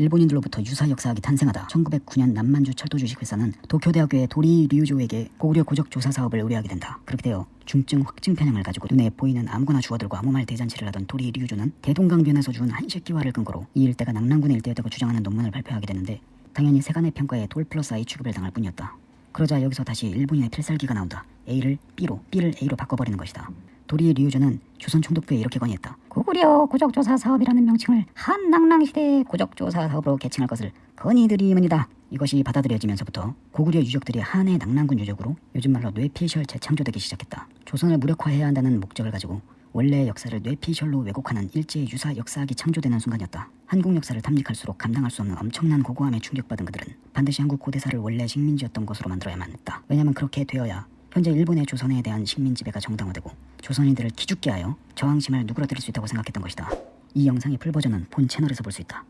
일본인들로부터 유사 역사학이 탄생하다. 1909년 남만주 철도 주식회사는 도쿄대학교의 도리 류조에게 고구려 고적 조사 사업을 의뢰하게 된다. 그렇게 되어 중증 확증 편향을 가지고 눈에 보이는 아무거나 주워들고 아무 말 대잔치를 하던 도리 류조는 대동강변에서 준 한식기화를 근거로 이 일대가 낙랑군의 일대였다고 주장하는 논문을 발표하게 되는데 당연히 세간의 평가에 돌 플러스 아이 취급을 당할 뿐이었다. 그러자 여기서 다시 일본인의 필살기가 나온다. A를 B로, B를 A로 바꿔버리는 것이다. 도리 류조는 조선 총독부에 이렇게 건의했다. 고구려 고적조사 사업이라는 명칭을 한낭랑 시대의 고적조사 사업으로 개칭할 것을 건의드리문이다. 이것이 받아들여지면서부터 고구려 유적들이 한해 낙랑군 유적으로 요즘 말로 뇌피셜 재창조되기 시작했다. 조선을 무력화해야 한다는 목적을 가지고 원래의 역사를 뇌피셜로 왜곡하는 일제의 유사 역사학이 창조되는 순간이었다. 한국 역사를 탐닉할수록 감당할 수 없는 엄청난 고고함에 충격받은 그들은 반드시 한국 고대사를 원래 식민지였던 것으로 만들어야만 했다. 왜냐하면 그렇게 되어야 현재 일본의 조선에 대한 식민 지배가 정당화되고 조선인들을 기죽게 하여 저항심을 누그러뜨릴 수 있다고 생각했던 것이다. 이 영상의 풀버전은 본 채널에서 볼 수 있다.